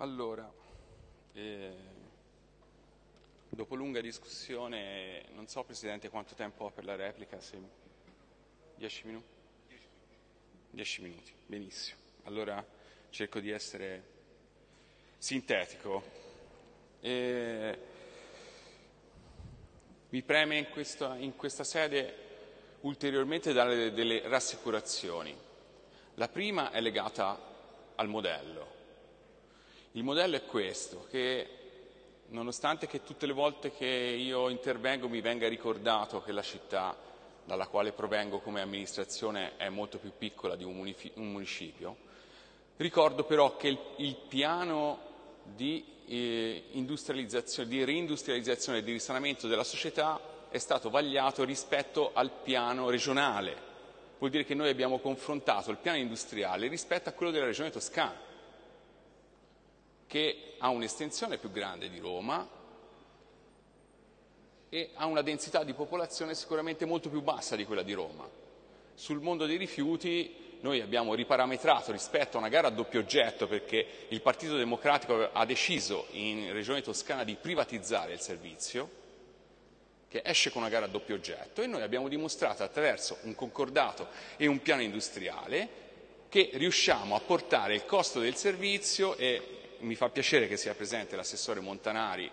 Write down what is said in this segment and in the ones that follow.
Allora, eh, dopo lunga discussione, non so Presidente quanto tempo ho per la replica, se... dieci minuti? Dieci minuti, benissimo. Allora cerco di essere sintetico. Eh, mi preme in questa, in questa sede ulteriormente dare delle rassicurazioni. La prima è legata al modello. Il modello è questo, che nonostante che tutte le volte che io intervengo mi venga ricordato che la città dalla quale provengo come amministrazione è molto più piccola di un, municipio, ricordo però che il, il piano di, eh, di reindustrializzazione e di risanamento della società è stato vagliato rispetto al piano regionale. Vuol dire che noi abbiamo confrontato il piano industriale rispetto a quello della regione toscana che ha un'estensione più grande di Roma e ha una densità di popolazione sicuramente molto più bassa di quella di Roma. Sul mondo dei rifiuti noi abbiamo riparametrato rispetto a una gara a doppio oggetto perché il Partito Democratico ha deciso in Regione Toscana di privatizzare il servizio, che esce con una gara a doppio oggetto e noi abbiamo dimostrato attraverso un concordato e un piano industriale che riusciamo a portare il costo del servizio e mi fa piacere che sia presente l'assessore Montanari,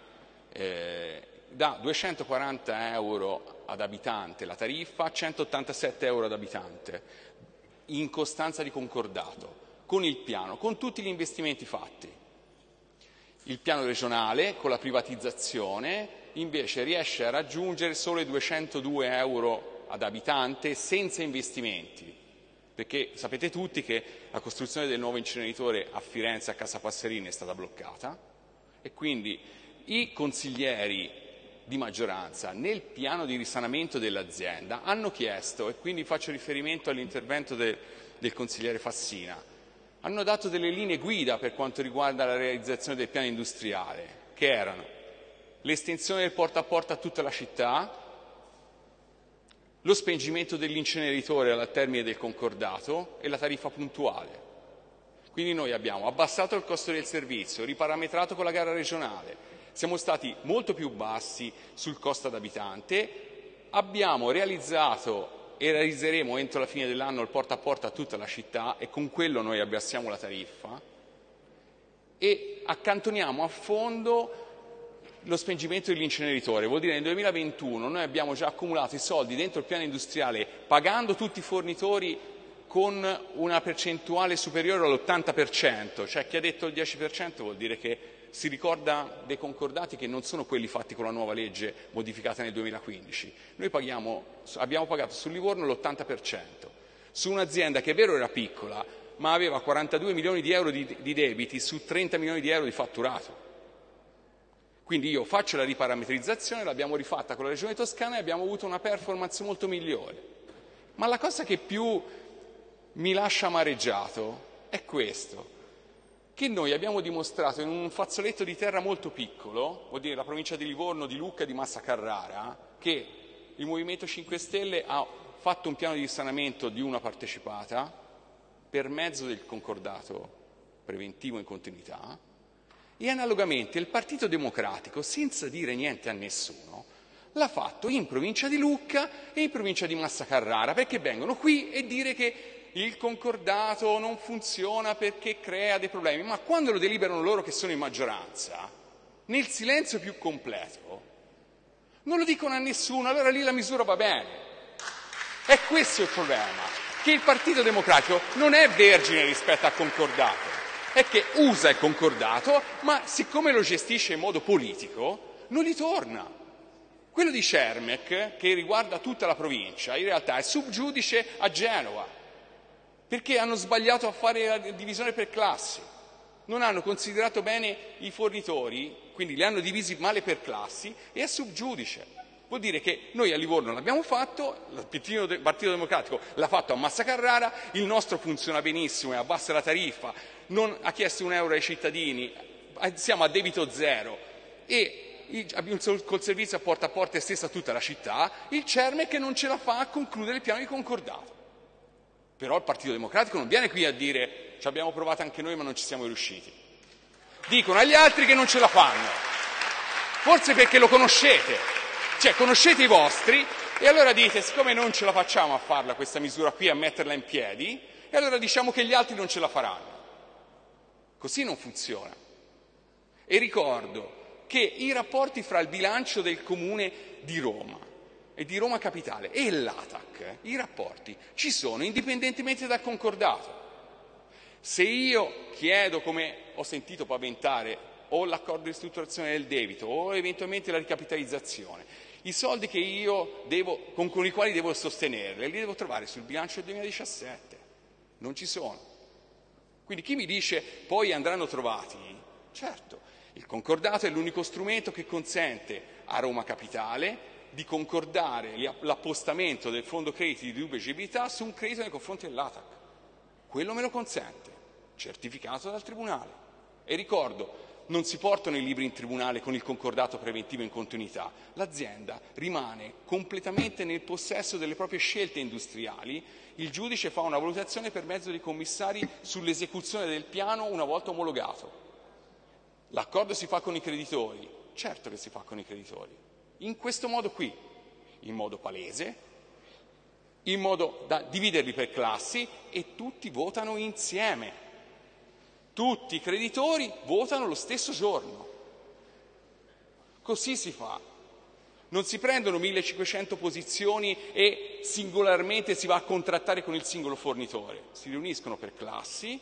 eh, da 240 euro ad abitante la tariffa a 187 euro ad abitante, in costanza di concordato, con il piano, con tutti gli investimenti fatti. Il piano regionale, con la privatizzazione, invece riesce a raggiungere solo i 202 euro ad abitante senza investimenti perché sapete tutti che la costruzione del nuovo inceneritore a Firenze, a Casa Passerini, è stata bloccata e quindi i consiglieri di maggioranza nel piano di risanamento dell'azienda hanno chiesto, e quindi faccio riferimento all'intervento de, del consigliere Fassina, hanno dato delle linee guida per quanto riguarda la realizzazione del piano industriale, che erano l'estensione del porta a porta a tutta la città, lo spengimento dell'inceneritore al termine del concordato e la tariffa puntuale. Quindi noi abbiamo abbassato il costo del servizio, riparametrato con la gara regionale, siamo stati molto più bassi sul costo ad abitante, abbiamo realizzato e realizzeremo entro la fine dell'anno il porta a porta a tutta la città e con quello noi abbassiamo la tariffa e accantoniamo a fondo lo spengimento dell'inceneritore, vuol dire che nel 2021 noi abbiamo già accumulato i soldi dentro il piano industriale pagando tutti i fornitori con una percentuale superiore all'80%, cioè chi ha detto il 10% vuol dire che si ricorda dei concordati che non sono quelli fatti con la nuova legge modificata nel 2015. Noi paghiamo, abbiamo pagato sul Livorno l'80%, su un'azienda che è vero era piccola, ma aveva 42 milioni di euro di, di debiti su 30 milioni di euro di fatturato. Quindi io faccio la riparametrizzazione, l'abbiamo rifatta con la Regione Toscana e abbiamo avuto una performance molto migliore. Ma la cosa che più mi lascia amareggiato è questo, che noi abbiamo dimostrato in un fazzoletto di terra molto piccolo, vuol dire la provincia di Livorno, di Lucca e di Massa Carrara, che il Movimento 5 Stelle ha fatto un piano di risanamento di una partecipata per mezzo del concordato preventivo in continuità, e analogamente il Partito Democratico, senza dire niente a nessuno, l'ha fatto in provincia di Lucca e in provincia di Massa Carrara, perché vengono qui e dire che il concordato non funziona perché crea dei problemi, ma quando lo deliberano loro che sono in maggioranza, nel silenzio più completo, non lo dicono a nessuno, allora lì la misura va bene. E questo è il problema, che il Partito Democratico non è vergine rispetto al concordato è che usa il concordato, ma siccome lo gestisce in modo politico, non li torna. Quello di Cermec, che riguarda tutta la provincia, in realtà è subgiudice a Genova, perché hanno sbagliato a fare la divisione per classi, non hanno considerato bene i fornitori, quindi li hanno divisi male per classi e è subgiudice. Vuol dire che noi a Livorno l'abbiamo fatto, il Partito Democratico l'ha fatto a Massa Carrara, il nostro funziona benissimo e abbassa la tariffa, non ha chiesto un euro ai cittadini, siamo a debito zero e col servizio a porta a porta estesa a tutta la città, il CERME che non ce la fa a concludere il piano di concordato. Però il Partito Democratico non viene qui a dire ci abbiamo provato anche noi ma non ci siamo riusciti. dicono agli altri che non ce la fanno. Forse perché lo conoscete, cioè conoscete i vostri e allora dite, siccome non ce la facciamo a farla questa misura qui, a metterla in piedi, e allora diciamo che gli altri non ce la faranno. Così non funziona. E ricordo che i rapporti fra il bilancio del comune di Roma e di Roma Capitale e l'ATAC, eh, i rapporti ci sono indipendentemente dal concordato. Se io chiedo, come ho sentito paventare, o l'accordo di ristrutturazione del debito o eventualmente la ricapitalizzazione, i soldi devo, con, con, i quali devo sostenerle li devo trovare sul bilancio del 2017, non ci sono. Quindi chi mi dice poi andranno trovati, certo, il concordato è l'unico strumento che consente a Roma Capitale di concordare l'appostamento del fondo crediti di dubbia agibilità su un credito nei confronti dell'ATAC. Quello me lo consente, certificato dal Tribunale. E ricordo, non si portano i libri in tribunale con il concordato preventivo in continuità. L'azienda rimane completamente nel possesso delle proprie scelte industriali. Il giudice fa una valutazione per mezzo dei commissari sull'esecuzione del piano una volta omologato. L'accordo si fa con i creditori? Certo che si fa con i creditori in questo modo qui, in modo palese, in modo da dividerli per classi e tutti votano insieme. Tutti i creditori votano lo stesso giorno. Così si fa. Non si prendono 1500 posizioni e singolarmente si va a contrattare con il singolo fornitore. Si riuniscono per classi,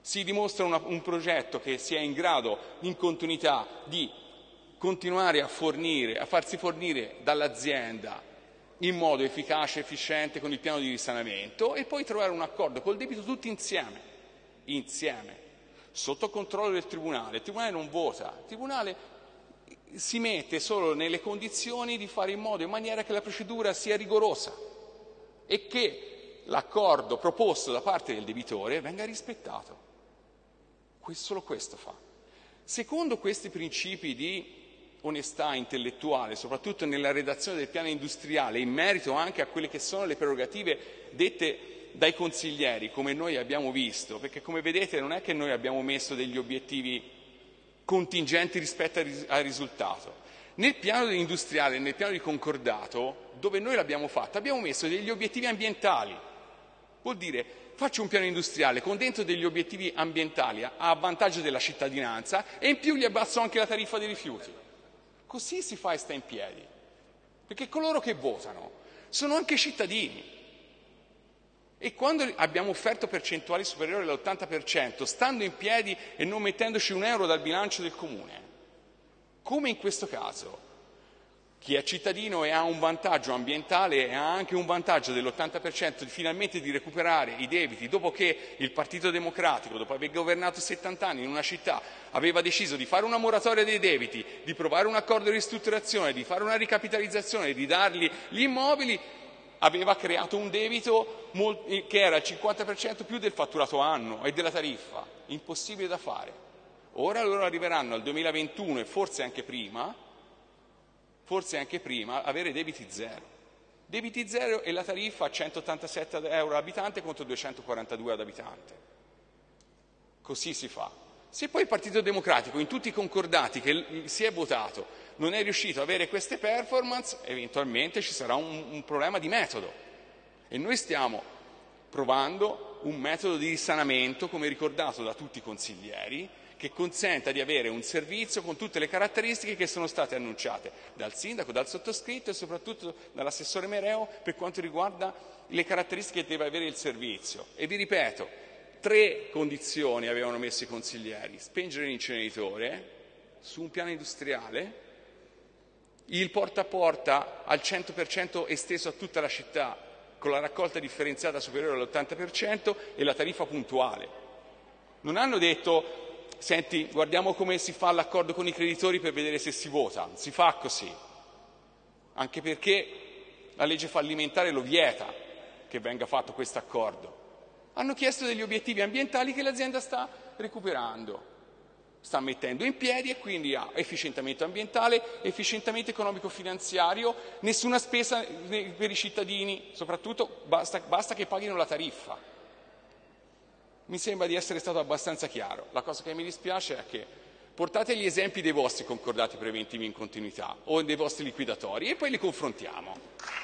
si dimostra una, un progetto che sia in grado, in continuità, di continuare a fornire, a farsi fornire dall'azienda in modo efficace efficiente con il piano di risanamento e poi trovare un accordo col debito tutti insieme, insieme, sotto controllo del Tribunale. Il Tribunale non vota, il Tribunale si mette solo nelle condizioni di fare in modo in maniera che la procedura sia rigorosa e che l'accordo proposto da parte del debitore venga rispettato. Solo questo fa. Secondo questi principi di onestà intellettuale, soprattutto nella redazione del piano industriale, in merito anche a quelle che sono le prerogative dette dai consiglieri, come noi abbiamo visto, perché come vedete non è che noi abbiamo messo degli obiettivi contingenti rispetto al risultato. Nel piano industriale, nel piano di concordato, dove noi l'abbiamo fatto, abbiamo messo degli obiettivi ambientali. Vuol dire faccio un piano industriale con dentro degli obiettivi ambientali a vantaggio della cittadinanza e in più gli abbasso anche la tariffa dei rifiuti. Così si fa e sta in piedi. Perché coloro che votano sono anche cittadini. E quando abbiamo offerto percentuali superiori all'80%, stando in piedi e non mettendoci un euro dal bilancio del comune, come in questo caso, chi è cittadino e ha un vantaggio ambientale e ha anche un vantaggio dell'80% di finalmente di recuperare i debiti dopo che il Partito Democratico, dopo aver governato 70 anni in una città, aveva deciso di fare una moratoria dei debiti, di provare un accordo di ristrutturazione, di fare una ricapitalizzazione, di dargli gli immobili, aveva creato un debito che era il 50% più del fatturato anno e della tariffa. Impossibile da fare. Ora loro arriveranno al 2021 e forse anche prima forse anche prima, avere debiti zero. Debiti zero e la tariffa a 187 euro all'abitante contro 242 ad abitante. Così si fa. Se poi il Partito Democratico, in tutti i concordati che si è votato, non è riuscito ad avere queste performance, eventualmente ci sarà un, un problema di metodo. E noi stiamo provando un metodo di risanamento, come ricordato da tutti i consiglieri, che consenta di avere un servizio con tutte le caratteristiche che sono state annunciate dal sindaco, dal sottoscritto e soprattutto dall'assessore Mereo per quanto riguarda le caratteristiche che deve avere il servizio. E vi ripeto, tre condizioni avevano messo i consiglieri, spengere l'inceneritore su un piano industriale, il porta a porta al 100% esteso a tutta la città con la raccolta differenziata superiore all'80% e la tariffa puntuale. Non hanno detto senti, guardiamo come si fa l'accordo con i creditori per vedere se si vota. Si fa così, anche perché la legge fallimentare lo vieta che venga fatto questo accordo. Hanno chiesto degli obiettivi ambientali che l'azienda sta recuperando, sta mettendo in piedi e quindi ha efficientamento ambientale, efficientamento economico-finanziario, nessuna spesa per i cittadini, soprattutto basta, basta che paghino la tariffa. Mi sembra di essere stato abbastanza chiaro. La cosa che mi dispiace è che portate gli esempi dei vostri concordati preventivi in continuità o dei vostri liquidatori e poi li confrontiamo.